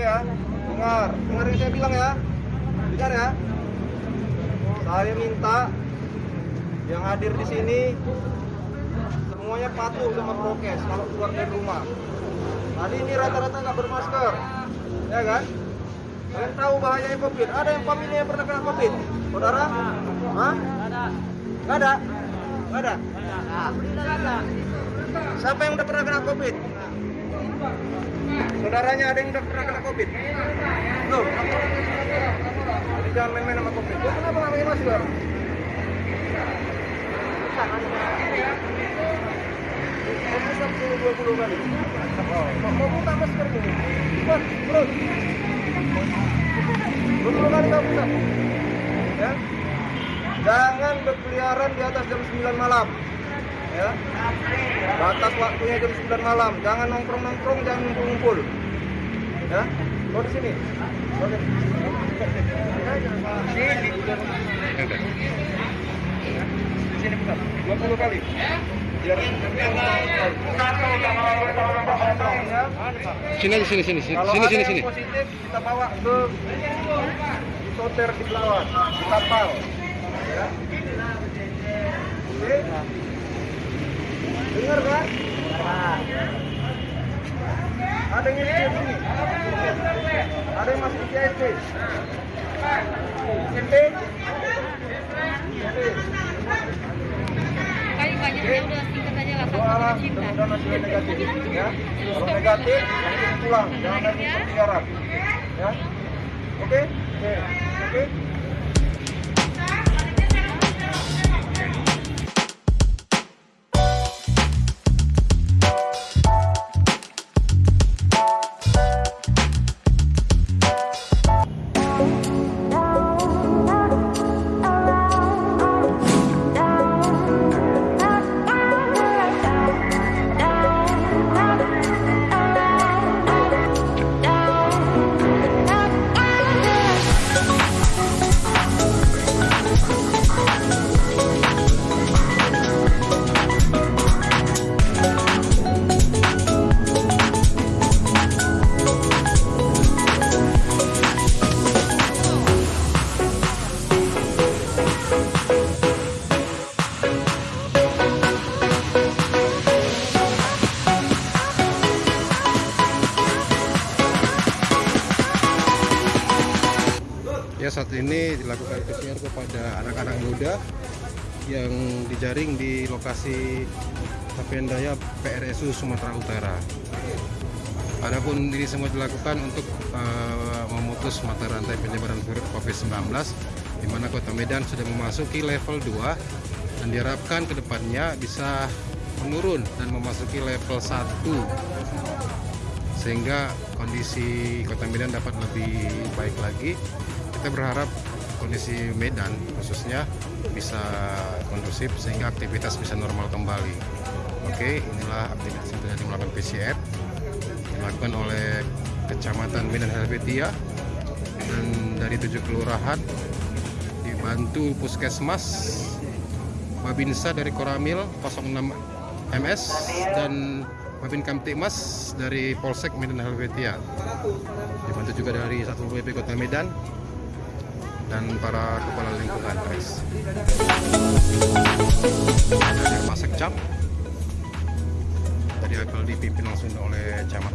Ya, dengar, dengar yang saya bilang ya, dengar ya. Saya minta yang hadir di sini semuanya patuh sama prokes kalau keluar dari rumah. Tadi ini rata-rata nggak bermasker, ya kan? Kalian tahu bahayanya COVID. Ada yang family yang pernah kena COVID? Saudara? Hah? Nggak ada? Nggak ada? Siapa yang udah pernah kena COVID? Saudaranya ada yang udah pernah kena COVID? Jadi jangan main-main sama COVID. Lo kenapa nggak pakai masker? Bisa 10-20 kali. Mau buka masker nih. Cepat, terus. 20 kali kamu bisa. Ya. Jangan berkeliaran di atas jam 9 malam. Ya. Batas waktunya jam 9 malam. Jangan nongkrong-nongkrong, jangan ngumpul-ngumpul. Ya. Kau di sini. Kau di sini. Sini buka. 20 kali. Biar. Sini aja sini sini sini sini sini sini. positif kita bawa ke isoter di Belawan, di kapal. Ya. Oke. Dengar kan? Ada yang ini sini. Ada yang masih di. SMP. Paling banyaknya udah singkat aja lah Doa satu cinta. mudah-mudahan hasilnya negatif. Ya. Kalau negatif, pulang. Jangan lagi berkeliaran. Ya. Oke? Oke. Oke. Dilakukan PCR kepada anak-anak muda yang dijaring di lokasi Tapendaya PRSU Sumatera Utara. Adapun ini semua dilakukan untuk eh, memutus mata rantai penyebaran virus COVID-19 di mana Kota Medan sudah memasuki level 2 dan diharapkan ke depannya bisa menurun dan memasuki level 1 sehingga kondisi Kota Medan dapat lebih baik lagi. Kita berharap kondisi Medan khususnya bisa kondusif sehingga aktivitas bisa normal kembali. Oke, inilah aktivitas yang tadi melakukan PCR dilakukan oleh Kecamatan Medan Helvetia dan dari tujuh kelurahan dibantu Puskesmas Babinsa dari Koramil 06 MS dan Babin Kamtibmas dari Polsek Medan Helvetia dibantu juga dari Satpol PP Kota Medan dan para kepala lingkungan guys dari Masek Cap tadi apel dipimpin langsung oleh Camat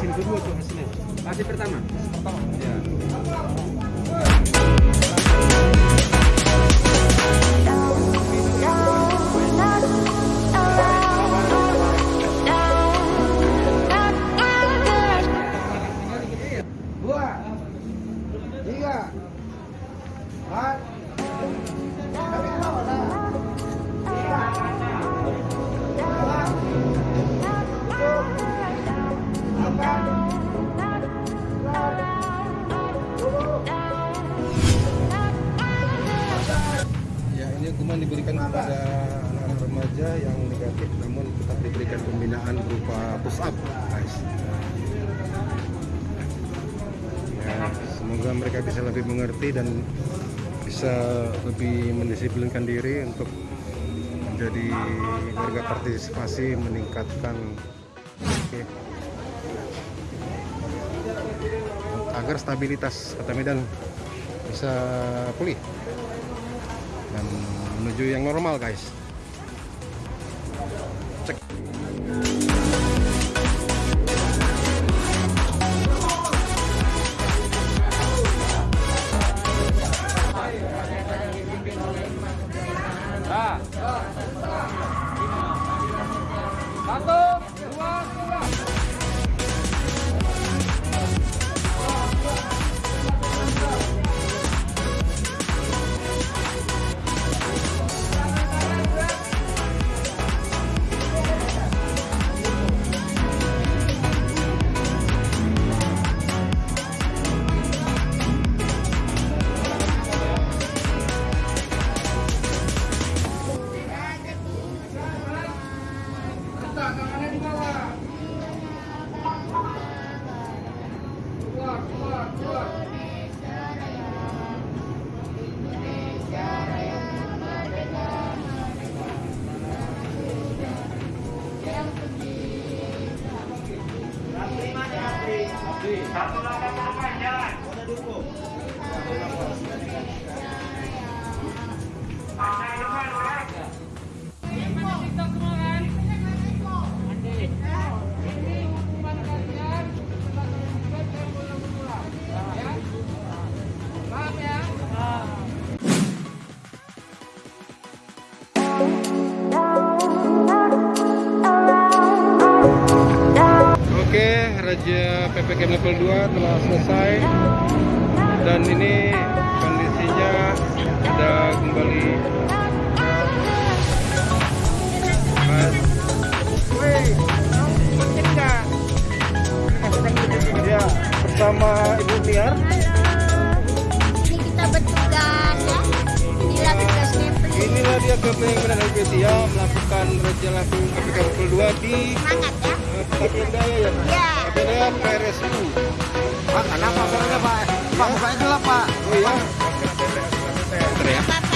vaksin kedua tuh hasilnya. Vaksin pertama. Pertama. Ya. Diberikan kepada anak-anak remaja yang negatif namun tetap diberikan pembinaan berupa push up, guys. Ya, semoga mereka bisa lebih mengerti dan bisa lebih mendisiplinkan diri untuk menjadi warga partisipasi meningkatkan oke, agar stabilitas kota Medan bisa pulih dan menuju yang normal guys ครับ Raja PPKM level 2 telah selesai dan ini kondisinya ada kembali Mas. Ya, bersama Ibu Tiar. Mei Menanam Gesia melakukan razia langsung ketika pukul 2 di ya. Eh, Tempat ya, ya? Iya. PRSU. Pak, kenapa Pak? Pak, saya gelap Pak. Oh iya. Pak, ya.